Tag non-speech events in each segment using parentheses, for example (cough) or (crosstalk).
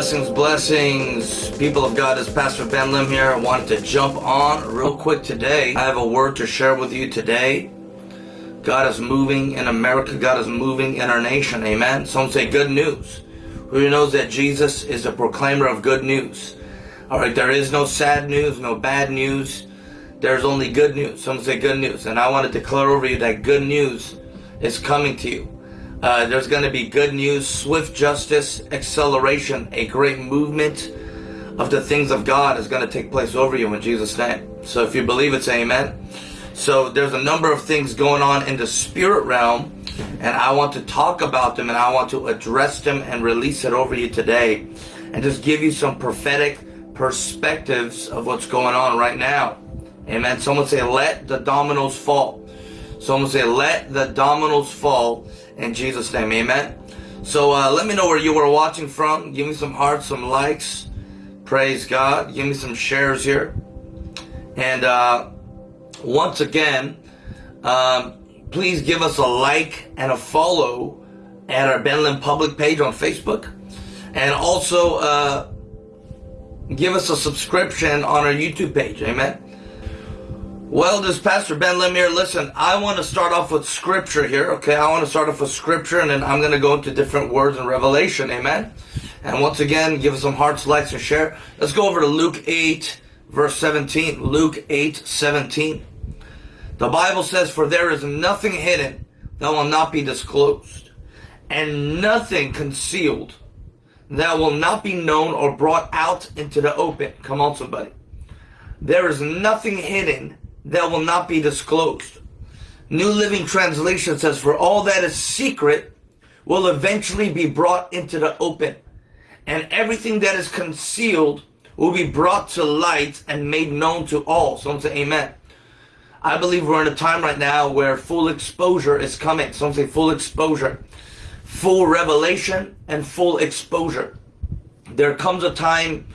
Blessings, blessings. People of God, it's Pastor Ben Lim here. I wanted to jump on real quick today. I have a word to share with you today. God is moving in America. God is moving in our nation. Amen. Some say good news. Who knows that Jesus is a proclaimer of good news? All right, there is no sad news, no bad news. There's only good news. Some say good news. And I want to declare over you that good news is coming to you. Uh, there's going to be good news, swift justice, acceleration, a great movement of the things of God is going to take place over you in Jesus' name. So if you believe it, say amen. So there's a number of things going on in the spirit realm, and I want to talk about them and I want to address them and release it over you today and just give you some prophetic perspectives of what's going on right now. Amen. Someone say, let the dominoes fall. Someone say, let the dominoes fall in Jesus' name. Amen. So uh, let me know where you are watching from. Give me some hearts, some likes. Praise God. Give me some shares here. And uh, once again, um, please give us a like and a follow at our Ben Lim public page on Facebook. And also uh, give us a subscription on our YouTube page. Amen. Well, this Pastor Ben Lim here, listen, I want to start off with scripture here, okay? I want to start off with scripture and then I'm going to go into different words in Revelation, amen? And once again, give us some hearts, likes, and share. Let's go over to Luke 8, verse 17. Luke 8, 17. The Bible says, For there is nothing hidden that will not be disclosed, and nothing concealed that will not be known or brought out into the open. Come on, somebody. There is nothing hidden that will not be disclosed. New Living Translation says, For all that is secret will eventually be brought into the open, and everything that is concealed will be brought to light and made known to all. Someone say amen. I believe we're in a time right now where full exposure is coming. Someone say full exposure. Full revelation and full exposure. There comes a time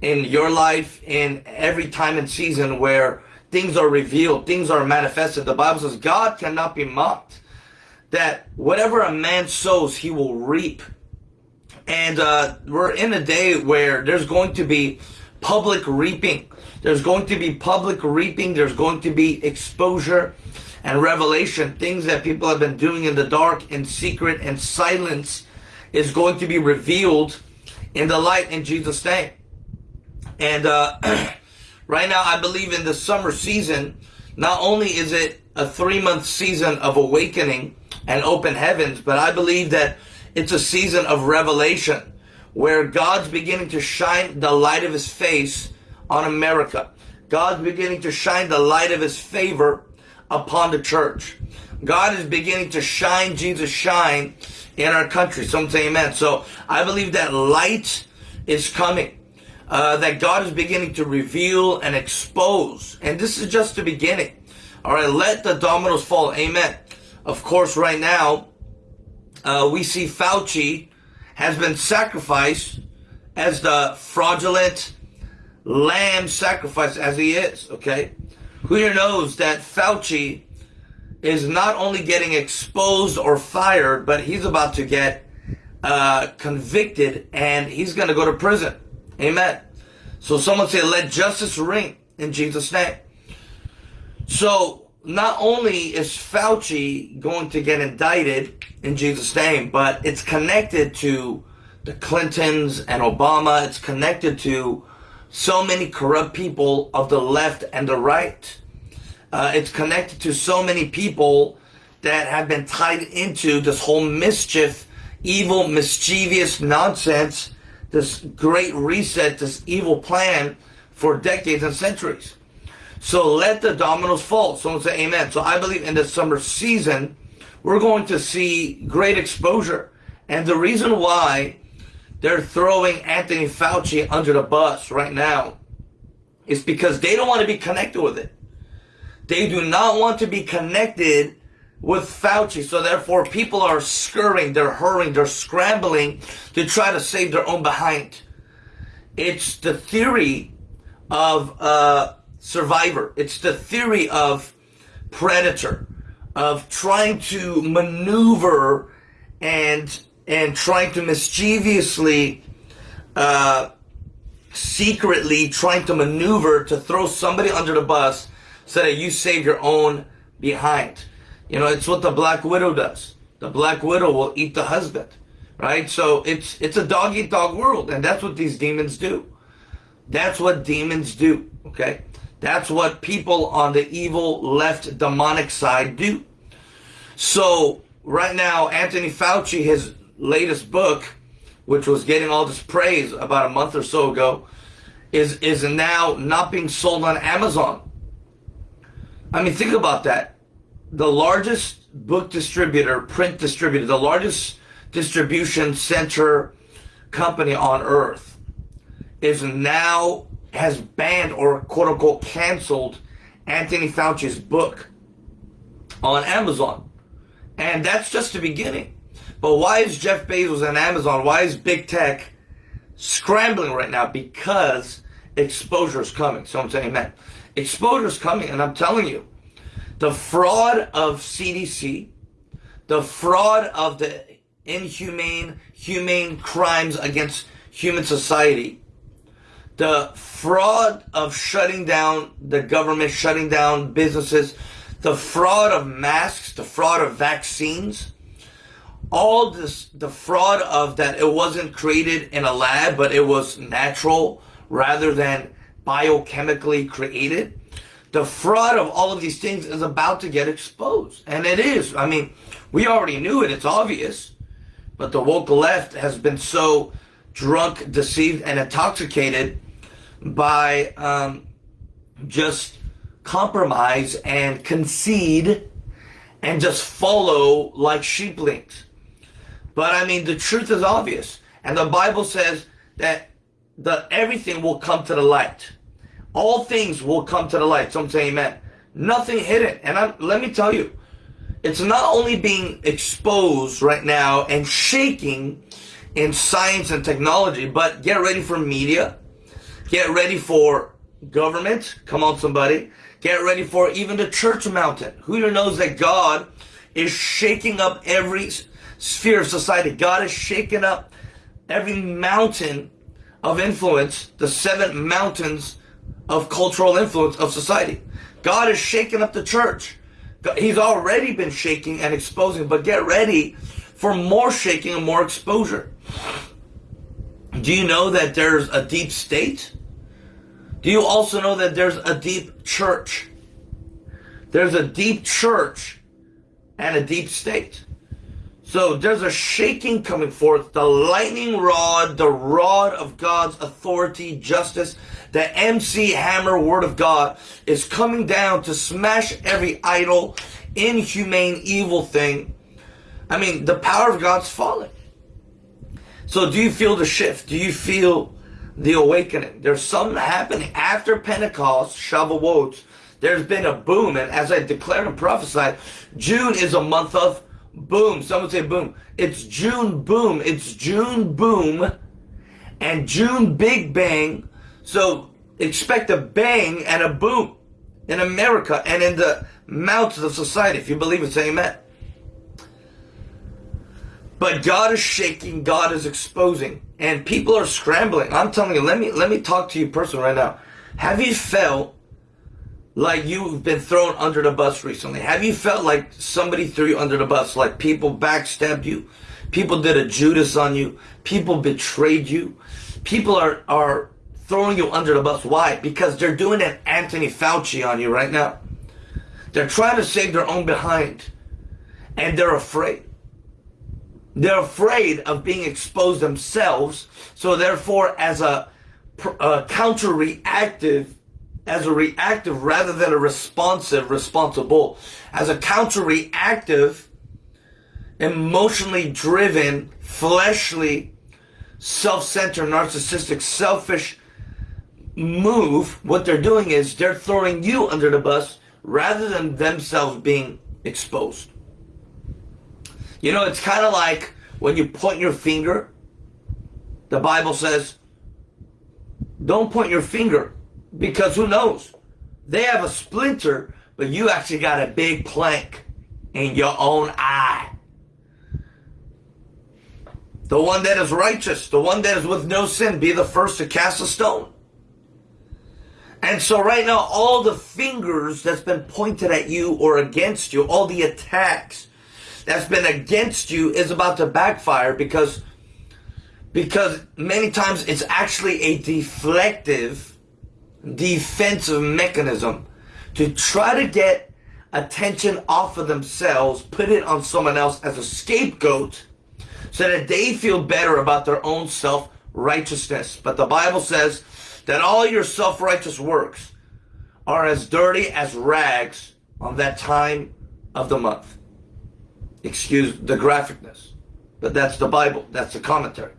in your life, in every time and season where things are revealed, things are manifested. The Bible says God cannot be mocked. That whatever a man sows, he will reap. And uh, we're in a day where there's going to be public reaping. There's going to be public reaping. There's going to be exposure and revelation. Things that people have been doing in the dark, in secret, and silence is going to be revealed in the light in Jesus' name. And uh, (clears throat) Right now, I believe in the summer season, not only is it a three month season of awakening and open heavens, but I believe that it's a season of revelation where God's beginning to shine the light of his face on America. God's beginning to shine the light of his favor upon the church. God is beginning to shine Jesus shine in our country. Some say amen. So I believe that light is coming uh, that God is beginning to reveal and expose. And this is just the beginning. All right, let the dominoes fall. Amen. Of course, right now, uh, we see Fauci has been sacrificed as the fraudulent lamb sacrifice as he is. Okay. Who here knows that Fauci is not only getting exposed or fired, but he's about to get uh, convicted and he's going to go to prison. Amen. So someone say, let justice ring in Jesus' name. So not only is Fauci going to get indicted in Jesus' name, but it's connected to the Clintons and Obama. It's connected to so many corrupt people of the left and the right. Uh, it's connected to so many people that have been tied into this whole mischief, evil, mischievous nonsense this great reset, this evil plan for decades and centuries. So let the dominoes fall. Someone say amen. So I believe in the summer season, we're going to see great exposure. And the reason why they're throwing Anthony Fauci under the bus right now is because they don't want to be connected with it. They do not want to be connected with Fauci. So therefore, people are scurrying, they're hurrying, they're scrambling to try to save their own behind. It's the theory of uh, survivor. It's the theory of predator, of trying to maneuver and and trying to mischievously uh, secretly trying to maneuver to throw somebody under the bus so that you save your own behind. You know, it's what the Black Widow does. The Black Widow will eat the husband, right? So it's it's a dog eat dog world, and that's what these demons do. That's what demons do. Okay, that's what people on the evil left demonic side do. So right now, Anthony Fauci, his latest book, which was getting all this praise about a month or so ago, is is now not being sold on Amazon. I mean, think about that. The largest book distributor, print distributor, the largest distribution center company on earth is now has banned or quote unquote canceled Anthony Fauci's book on Amazon. And that's just the beginning. But why is Jeff Bezos and Amazon, why is big tech scrambling right now? Because exposure is coming. So I'm saying, man, exposure is coming. And I'm telling you, the fraud of CDC, the fraud of the inhumane, humane crimes against human society, the fraud of shutting down the government, shutting down businesses, the fraud of masks, the fraud of vaccines, all this, the fraud of that it wasn't created in a lab, but it was natural rather than biochemically created. The fraud of all of these things is about to get exposed. And it is. I mean, we already knew it. It's obvious. But the woke left has been so drunk, deceived, and intoxicated by um, just compromise and concede and just follow like sheeplings. But I mean, the truth is obvious. And the Bible says that the everything will come to the light. All things will come to the light. Some say amen. Nothing hidden. And I'm, let me tell you, it's not only being exposed right now and shaking in science and technology, but get ready for media. Get ready for government. Come on, somebody. Get ready for even the church mountain. Who knows that God is shaking up every sphere of society. God is shaking up every mountain of influence, the seven mountains of cultural influence of society. God is shaking up the church. He's already been shaking and exposing, but get ready for more shaking and more exposure. Do you know that there's a deep state? Do you also know that there's a deep church? There's a deep church and a deep state. So there's a shaking coming forth, the lightning rod, the rod of God's authority, justice, the MC Hammer word of God is coming down to smash every idol, inhumane, evil thing. I mean, the power of God's falling. So do you feel the shift? Do you feel the awakening? There's something happening after Pentecost, Shavuot. There's been a boom, and as I declared and prophesied, June is a month of boom. Someone say boom. It's June boom. It's June boom and June big bang. So expect a bang and a boom in America and in the mountains of society. If you believe it, say amen. But God is shaking, God is exposing, and people are scrambling. I'm telling you, let me let me talk to you personally right now. Have you felt like you've been thrown under the bus recently? Have you felt like somebody threw you under the bus? Like people backstabbed you? People did a Judas on you? People betrayed you? People are, are throwing you under the bus. Why? Because they're doing an Anthony Fauci on you right now. They're trying to save their own behind. And they're afraid. They're afraid of being exposed themselves. So therefore, as a, a counter-reactive as a reactive rather than a responsive, responsible. As a counter reactive, emotionally driven, fleshly, self-centered, narcissistic, selfish move, what they're doing is they're throwing you under the bus rather than themselves being exposed. You know, it's kind of like when you point your finger, the Bible says, don't point your finger because who knows? They have a splinter, but you actually got a big plank in your own eye. The one that is righteous, the one that is with no sin, be the first to cast a stone. And so right now, all the fingers that's been pointed at you or against you, all the attacks that's been against you is about to backfire because, because many times it's actually a deflective, defensive mechanism to try to get attention off of themselves, put it on someone else as a scapegoat so that they feel better about their own self-righteousness. But the Bible says that all your self-righteous works are as dirty as rags on that time of the month. Excuse the graphicness, but that's the Bible. That's the commentary.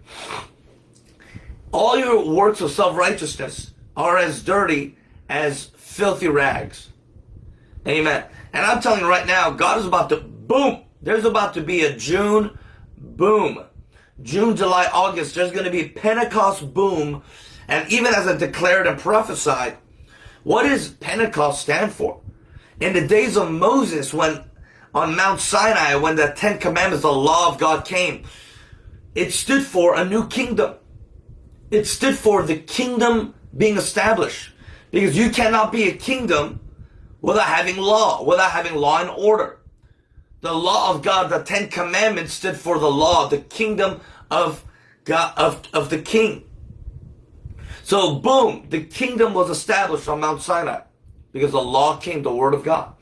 All your works of self-righteousness are as dirty as filthy rags. Amen. And I'm telling you right now, God is about to, boom, there's about to be a June boom. June, July, August, there's going to be Pentecost boom and even as I declared and prophesied, what does Pentecost stand for? In the days of Moses, when on Mount Sinai, when the Ten Commandments, the law of God came, it stood for a new kingdom. It stood for the kingdom being established. Because you cannot be a kingdom without having law, without having law and order. The law of God, the Ten Commandments stood for the law, the kingdom of God, of, of the king. So boom, the kingdom was established on Mount Sinai because the law came, the word of God.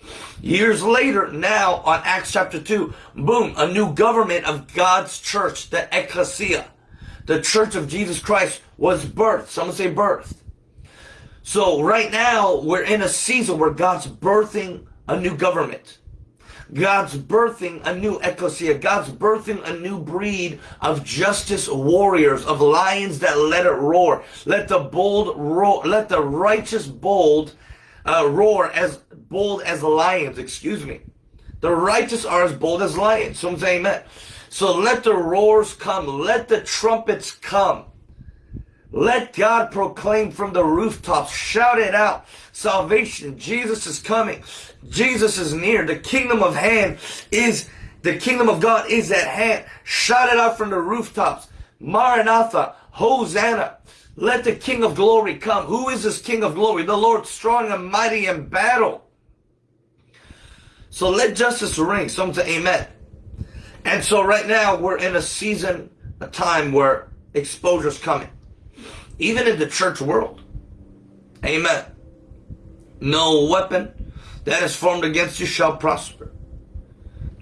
Years later, now on Acts chapter 2, boom, a new government of God's church, the ecclesia, the church of Jesus Christ was birthed. Someone say birthed. So right now, we're in a season where God's birthing a new government. God's birthing a new ecclesia. God's birthing a new breed of justice warriors, of lions that let it roar. Let the bold roar, let the righteous bold uh, roar as bold as lions, excuse me. The righteous are as bold as lions. Some say amen. So let the roars come. Let the trumpets come. Let God proclaim from the rooftops. Shout it out. Salvation. Jesus is coming. Jesus is near. The kingdom of hand is, the kingdom of God is at hand. Shout it out from the rooftops. Maranatha. Hosanna. Let the King of glory come. Who is this King of glory? The Lord strong and mighty in battle. So let justice ring. Some say amen. And so right now we're in a season, a time where exposure is coming even in the church world. Amen. No weapon that is formed against you shall prosper.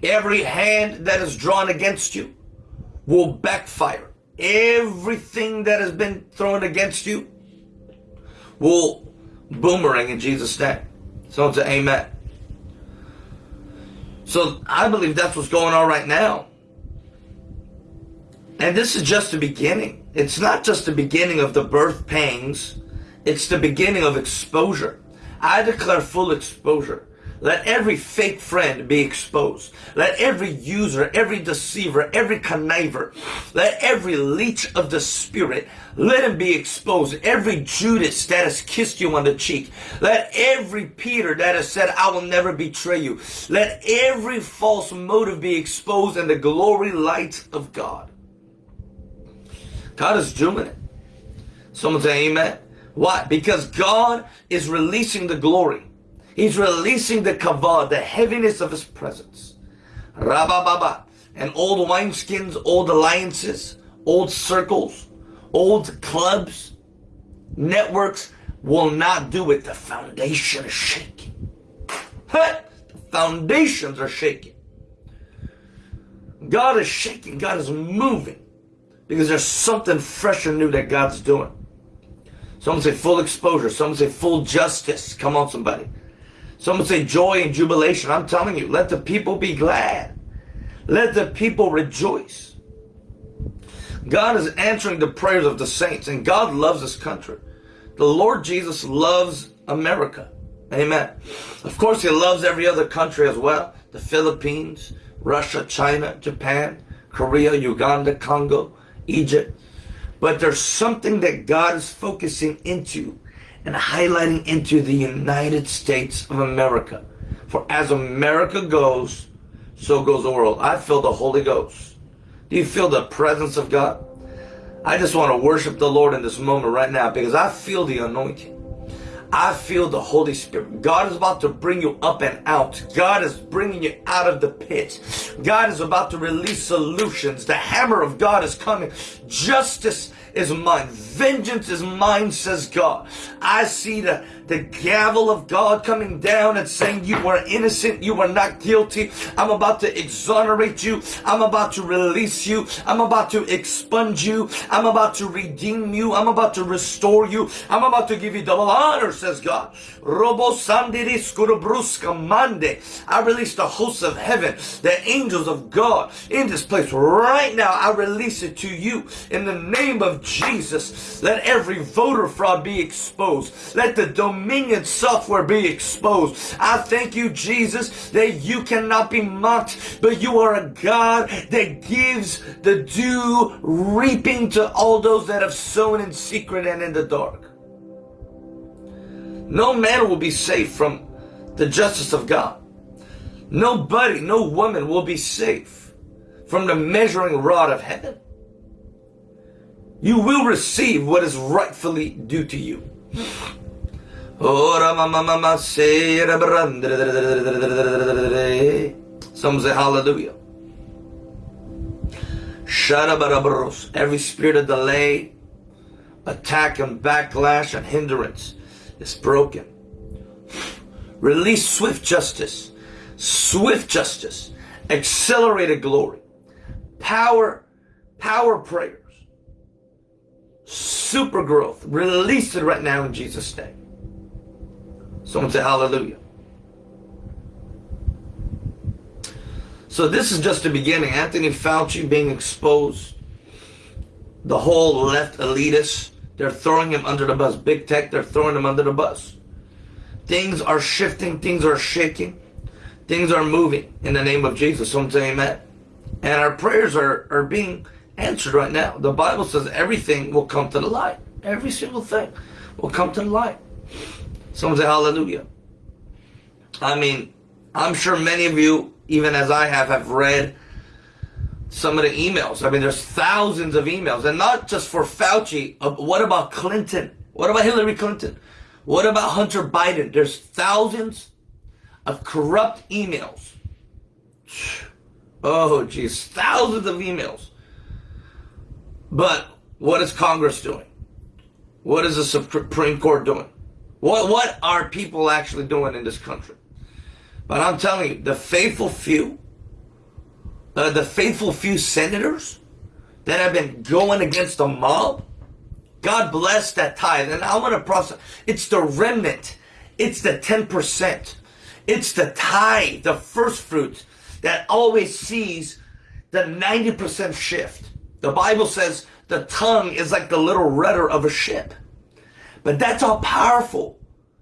Every hand that is drawn against you will backfire. Everything that has been thrown against you will boomerang in Jesus' name. So say amen. So I believe that's what's going on right now. And this is just the beginning. It's not just the beginning of the birth pangs. It's the beginning of exposure. I declare full exposure. Let every fake friend be exposed. Let every user, every deceiver, every conniver, let every leech of the spirit, let him be exposed. Every Judas that has kissed you on the cheek. Let every Peter that has said, I will never betray you. Let every false motive be exposed in the glory light of God. God is doing it. Someone say amen. Why? Because God is releasing the glory. He's releasing the kavod, the heaviness of his presence. Rabababa. And old wineskins, old alliances, old circles, old clubs, networks will not do it. The foundation is shaking. the foundations are shaking. God is shaking. God is moving because there's something fresh and new that God's doing. Someone say full exposure. Someone say full justice. Come on, somebody. Someone say joy and jubilation. I'm telling you, let the people be glad. Let the people rejoice. God is answering the prayers of the saints, and God loves this country. The Lord Jesus loves America. Amen. Of course, He loves every other country as well. The Philippines, Russia, China, Japan, Korea, Uganda, Congo, Egypt. But there's something that God is focusing into and highlighting into the United States of America. For as America goes, so goes the world. I feel the Holy Ghost. Do you feel the presence of God? I just want to worship the Lord in this moment right now because I feel the anointing. I feel the Holy Spirit. God is about to bring you up and out. God is bringing you out of the pit. God is about to release solutions. The hammer of God is coming. Justice is mine. Vengeance is mine, says God. I see the, the gavel of God coming down and saying, You are innocent, you are not guilty. I'm about to exonerate you. I'm about to release you. I'm about to expunge you. I'm about to redeem you. I'm about to restore you. I'm about to give you double honor, says God. Robo mande. I release the hosts of heaven, the angels of God in this place right now. I release it to you in the name of Jesus. Let every voter fraud be exposed. Let the dominion software be exposed. I thank you, Jesus, that you cannot be mocked, but you are a God that gives the due reaping to all those that have sown in secret and in the dark. No man will be safe from the justice of God. Nobody, no woman will be safe from the measuring rod of heaven you will receive what is rightfully due to you. Some say hallelujah. Every spirit of delay, attack and backlash and hindrance is broken. Release swift justice, swift justice, accelerated glory, power, power prayers, super growth. Release it right now in Jesus' name. Someone say hallelujah. So this is just the beginning. Anthony Fauci being exposed. The whole left elitists, they're throwing him under the bus. Big tech, they're throwing him under the bus. Things are shifting, things are shaking, things are moving in the name of Jesus. Someone say amen. And our prayers are, are being answered right now. The Bible says everything will come to the light. Every single thing will come to the light. Someone say hallelujah. I mean, I'm sure many of you, even as I have, have read some of the emails. I mean, there's thousands of emails, and not just for Fauci. What about Clinton? What about Hillary Clinton? What about Hunter Biden? There's thousands of corrupt emails. Oh, geez, thousands of emails but what is Congress doing? What is the Supreme Court doing? What, what are people actually doing in this country? But I'm telling you, the faithful few, uh, the faithful few senators that have been going against the mob, God bless that tithe. And I'm going to process. It's the remnant. It's the 10%. It's the tithe, the first fruit that always sees the 90% shift. The Bible says the tongue is like the little rudder of a ship. But that's how powerful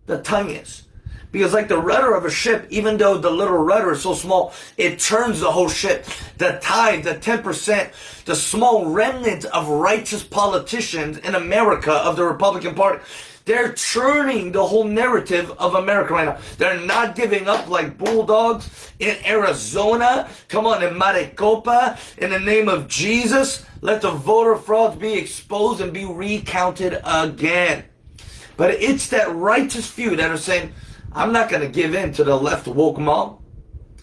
the tongue is. Because like the rudder of a ship, even though the little rudder is so small, it turns the whole ship. The tithe, the 10%, the small remnant of righteous politicians in America of the Republican Party, they're churning the whole narrative of America right now. They're not giving up like bulldogs in Arizona. Come on, in Maricopa. In the name of Jesus, let the voter frauds be exposed and be recounted again. But it's that righteous few that are saying, I'm not going to give in to the left woke mob.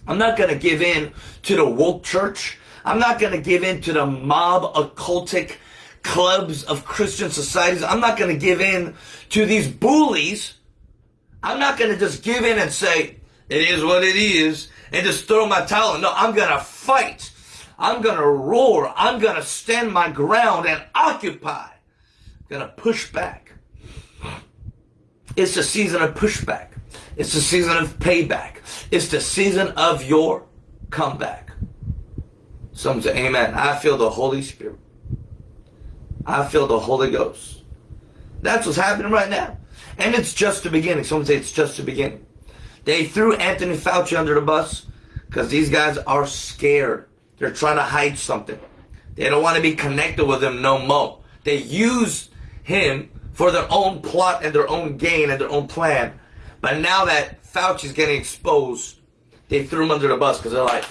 I'm not going to give in to the woke church. I'm not going to give in to the mob occultic clubs of Christian societies. I'm not going to give in to these bullies. I'm not going to just give in and say, it is what it is, and just throw my towel. No, I'm going to fight. I'm going to roar. I'm going to stand my ground and occupy. I'm going to push back. It's the season of pushback. It's the season of payback. It's the season of your comeback. Some say, Amen. I feel the Holy Spirit. I feel the Holy Ghost. That's what's happening right now. And it's just the beginning. Someone say it's just the beginning. They threw Anthony Fauci under the bus because these guys are scared. They're trying to hide something. They don't want to be connected with him no more. They use him for their own plot and their own gain and their own plan. But now that Fauci's getting exposed, they threw him under the bus because they're like,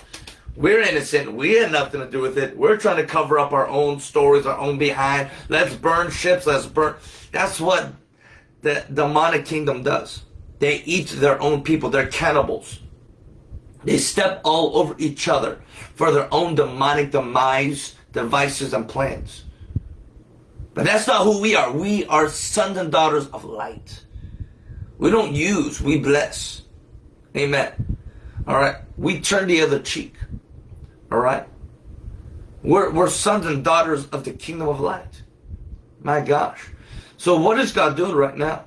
We're innocent. We had nothing to do with it. We're trying to cover up our own stories, our own behind. Let's burn ships. Let's burn. That's what the demonic kingdom does. They eat their own people. They're cannibals. They step all over each other for their own demonic demise, devices, and plans. But that's not who we are. We are sons and daughters of light. We don't use, we bless. Amen. All right. We turn the other cheek. All right. We're, we're sons and daughters of the kingdom of light. My gosh. So what is God doing right now?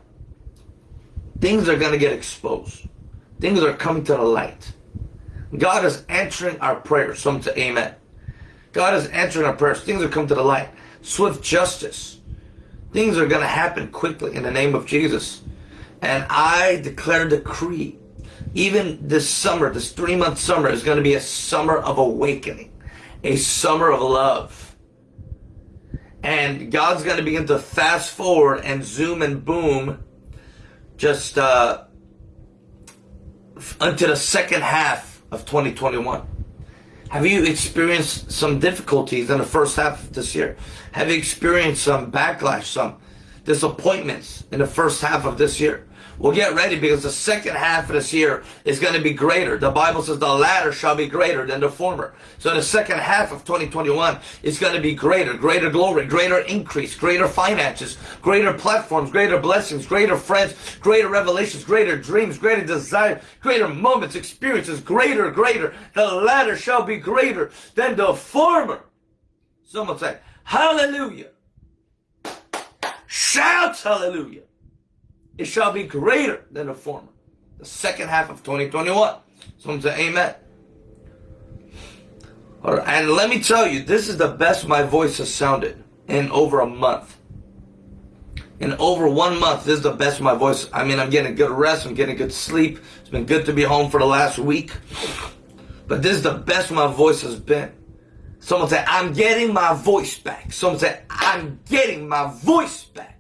Things are going to get exposed. Things are coming to the light. God is answering our prayers. Some say amen. God is answering our prayers. Things are coming to the light. Swift justice. Things are going to happen quickly in the name of Jesus. And I declare decree, even this summer, this three month summer is going to be a summer of awakening, a summer of love. And God's going to begin to fast forward and zoom and boom just uh, until the second half of 2021. Have you experienced some difficulties in the first half of this year? Have you experienced some backlash, some disappointments in the first half of this year? Well, get ready because the second half of this year is going to be greater. The Bible says the latter shall be greater than the former. So the second half of 2021 is going to be greater, greater glory, greater increase, greater finances, greater platforms, greater blessings, greater friends, greater revelations, greater dreams, greater desire, greater moments, experiences, greater, greater. The latter shall be greater than the former. Someone say, hallelujah. Shouts hallelujah it shall be greater than the former. The second half of 2021. Someone say amen. All right, and let me tell you, this is the best my voice has sounded in over a month. In over one month, this is the best my voice. I mean, I'm getting a good rest. I'm getting good sleep. It's been good to be home for the last week. But this is the best my voice has been. Someone say, I'm getting my voice back. Someone say, I'm getting my voice back.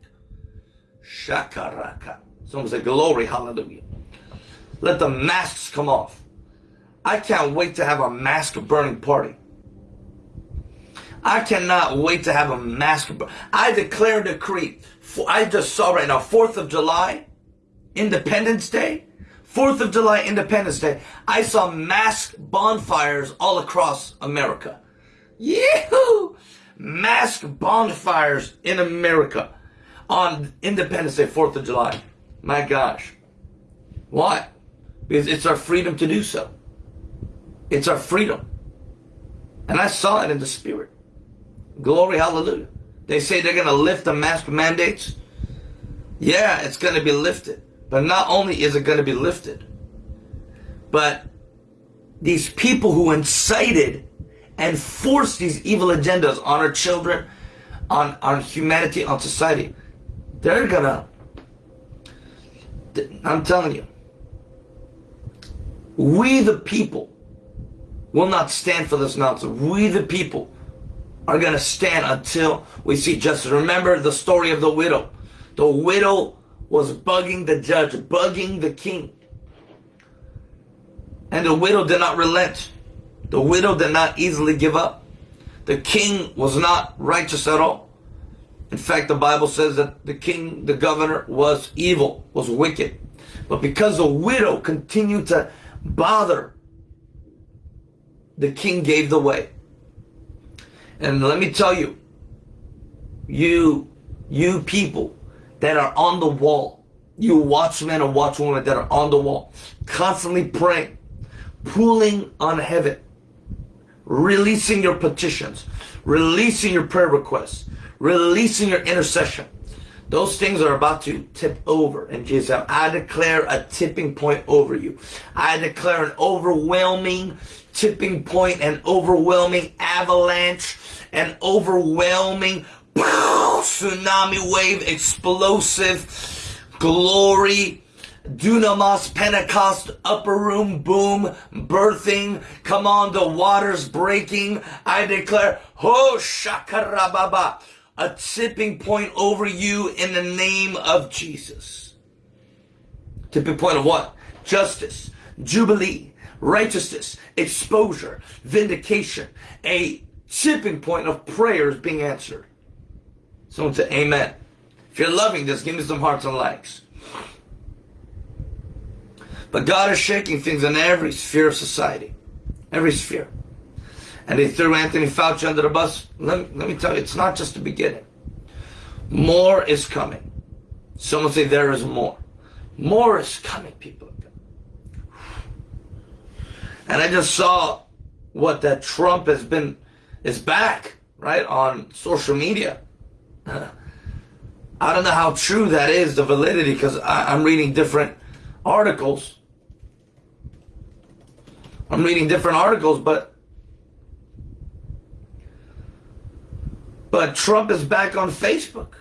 Shakaraka. Someone say, Glory, hallelujah. Let the masks come off. I can't wait to have a mask burning party. I cannot wait to have a mask. I declare and decree. I just saw right now, 4th of July, Independence Day. 4th of July, Independence Day. I saw mask bonfires all across America. Yahoo! Mask bonfires in America on Independence Day, 4th of July. My gosh. Why? Because it's our freedom to do so. It's our freedom. And I saw it in the spirit. Glory, hallelujah. They say they're going to lift the mask mandates. Yeah, it's going to be lifted. But not only is it going to be lifted, but these people who incited and forced these evil agendas on our children, on, on humanity, on society, they're gonna, I'm telling you, we the people will not stand for this nonsense. We the people are gonna stand until we see justice. Remember the story of the widow. The widow was bugging the judge, bugging the king. And the widow did not relent. The widow did not easily give up. The king was not righteous at all. In fact, the Bible says that the king, the governor, was evil, was wicked. But because the widow continued to bother, the king gave the way. And let me tell you, you, you people that are on the wall, you watchmen and watchwomen that are on the wall, constantly praying, pulling on heaven, releasing your petitions, releasing your prayer requests, releasing your intercession. Those things are about to tip over in Jesus. name. I declare a tipping point over you. I declare an overwhelming tipping point, an overwhelming avalanche, an overwhelming tsunami wave, explosive glory, dunamis, Pentecost, upper room boom, birthing. Come on, the waters breaking. I declare, ho shakarababa a tipping point over you in the name of Jesus. Tipping point of what? Justice, jubilee, righteousness, exposure, vindication, a tipping point of prayers being answered. Someone say amen. If you're loving this, give me some hearts and likes. But God is shaking things in every sphere of society. Every sphere. And they threw Anthony Fauci under the bus. Let me, let me tell you, it's not just the beginning. More is coming. Someone say there is more. More is coming, people. And I just saw what that Trump has been, is back, right, on social media. I don't know how true that is, the validity, because I'm reading different articles. I'm reading different articles, but but Trump is back on Facebook.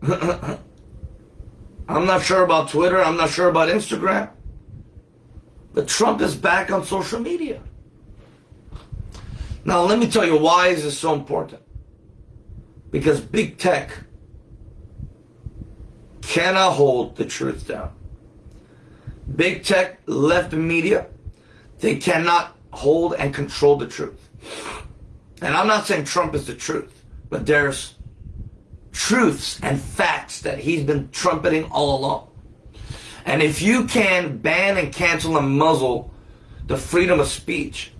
(laughs) I'm not sure about Twitter. I'm not sure about Instagram. But Trump is back on social media. Now, let me tell you why is this so important. Because big tech cannot hold the truth down. Big tech, left the media, they cannot hold and control the truth. And I'm not saying Trump is the truth, but there's truths and facts that he's been trumpeting all along. And if you can ban and cancel and muzzle the freedom of speech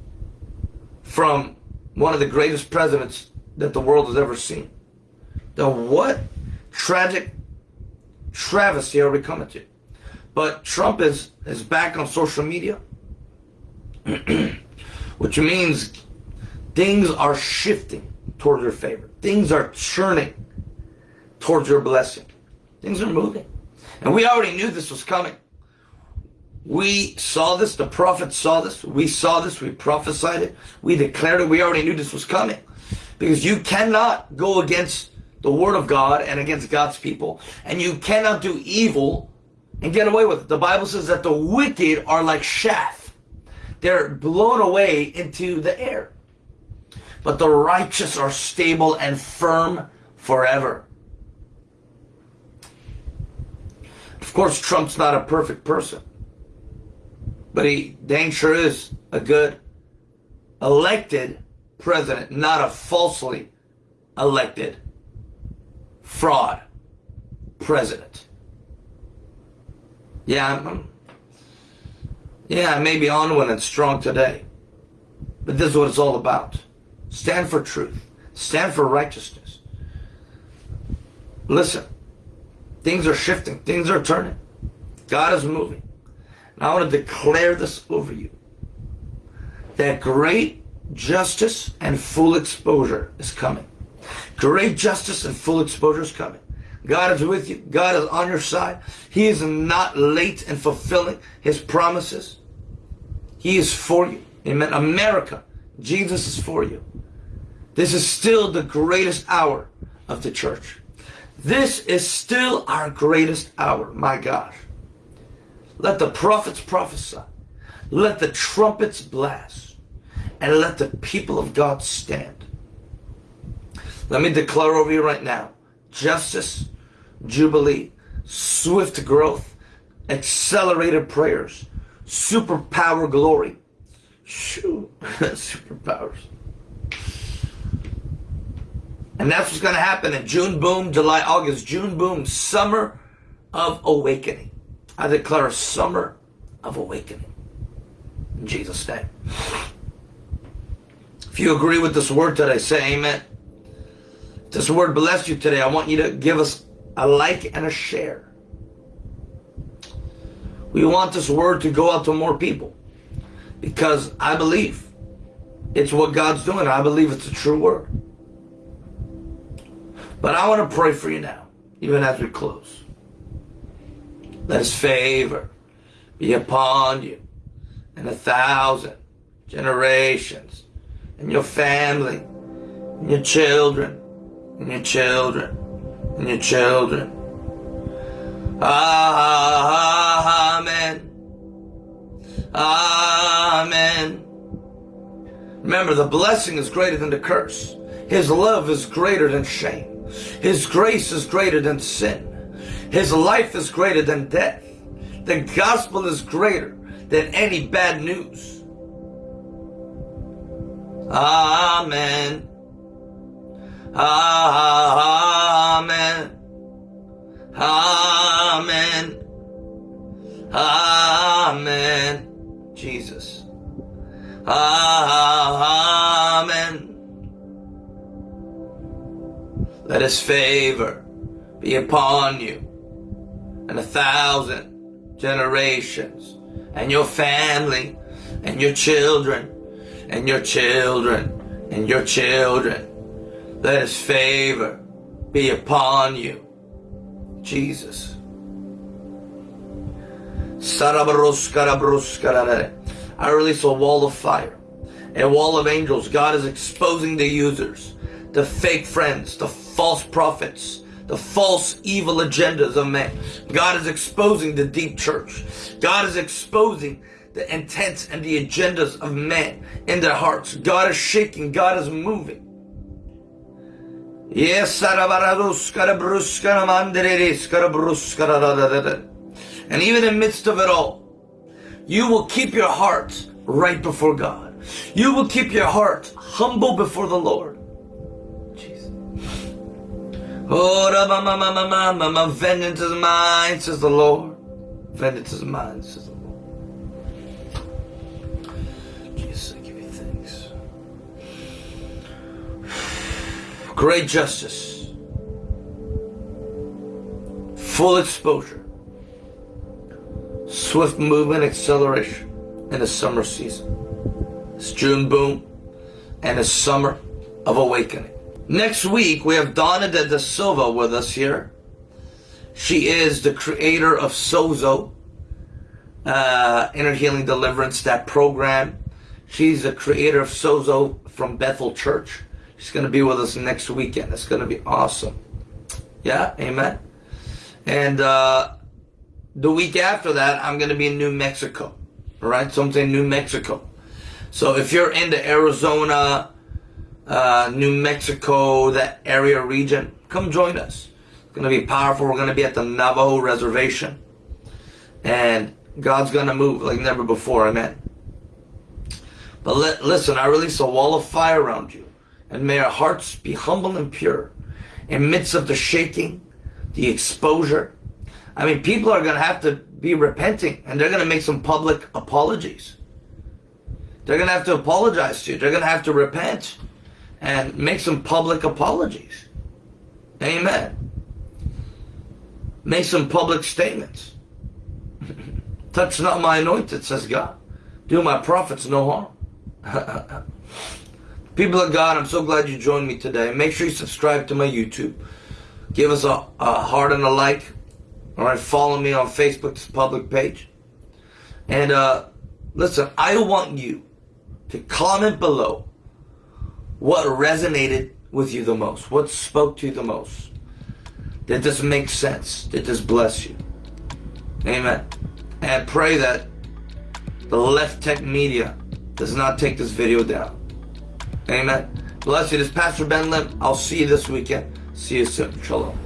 from one of the greatest presidents that the world has ever seen, then what tragic travesty are we coming to? But Trump is, is back on social media, (clears throat) which means things are shifting towards your favor. Things are churning towards your blessing. Things are moving. And we already knew this was coming. We saw this, the prophets saw this, we saw this, we prophesied it, we declared it, we already knew this was coming. Because you cannot go against the word of God and against God's people, and you cannot do evil and get away with it. The Bible says that the wicked are like chaff. They're blown away into the air. But the righteous are stable and firm forever. Of course, Trump's not a perfect person. But he dang sure is a good elected president, not a falsely elected fraud president. Yeah, I'm, yeah, I may be on one and strong today. But this is what it's all about. Stand for truth. Stand for righteousness. Listen, Things are shifting. Things are turning. God is moving. And I want to declare this over you. That great justice and full exposure is coming. Great justice and full exposure is coming. God is with you. God is on your side. He is not late in fulfilling his promises. He is for you. Amen. America, Jesus is for you. This is still the greatest hour of the church. This is still our greatest hour, my gosh. Let the prophets prophesy. Let the trumpets blast. And let the people of God stand. Let me declare over you right now. Justice, jubilee, swift growth, accelerated prayers, superpower glory. Shoo, (laughs) superpowers. And that's what's going to happen in June boom, July, August, June boom, summer of awakening. I declare a summer of awakening. In Jesus' name. If you agree with this word today, say amen. If this word bless you today, I want you to give us a like and a share. We want this word to go out to more people because I believe it's what God's doing. I believe it's a true word. But I want to pray for you now, even as we close. Let his favor be upon you and a thousand generations and your family and your children and your children and your children. Amen. Amen. Remember, the blessing is greater than the curse. His love is greater than shame. His grace is greater than sin. His life is greater than death. The gospel is greater than any bad news. Amen. Amen. Amen. Amen. Jesus. Amen. Let his favor be upon you and a thousand generations and your family and your children and your children and your children. Let his favor be upon you. Jesus. I release a wall of fire, a wall of angels. God is exposing the users, the fake friends, the false prophets, the false evil agendas of man. God is exposing the deep church. God is exposing the intents and the agendas of man in their hearts. God is shaking. God is moving. Yes, and even in midst of it all, you will keep your heart right before God. You will keep your heart humble before the Lord. Jesus. Oh, vengeance is mine, says the Lord. Vengeance is mine, says the Lord. Jesus, I give you thanks. Great justice. Full exposure swift movement acceleration in the summer season. It's June boom and a summer of awakening. Next week, we have Dawna de, de Silva with us here. She is the creator of Sozo, uh, Inner Healing Deliverance, that program. She's the creator of Sozo from Bethel Church. She's going to be with us next weekend. It's going to be awesome. Yeah, amen. And uh, the week after that, I'm going to be in New Mexico. All right, so I'm saying New Mexico. So if you're in the Arizona, uh, New Mexico, that area region, come join us. It's going to be powerful. We're going to be at the Navajo Reservation. And God's going to move like never before. Amen. But listen, I release a wall of fire around you. And may our hearts be humble and pure. In midst of the shaking, the exposure, I mean, people are going to have to be repenting and they're going to make some public apologies. They're going to have to apologize to you. They're going to have to repent and make some public apologies. Amen. Make some public statements. (laughs) Touch not my anointed, says God. Do my prophets no harm. (laughs) People of God, I'm so glad you joined me today. Make sure you subscribe to my YouTube. Give us a, a heart and a like. All right, follow me on Facebook's public page. And uh, listen, I want you to comment below what resonated with you the most, what spoke to you the most. Did this make sense? Did this bless you? Amen. And pray that the left tech media does not take this video down. Amen. Bless you. This is Pastor Ben Lim. I'll see you this weekend. See you soon. Shalom.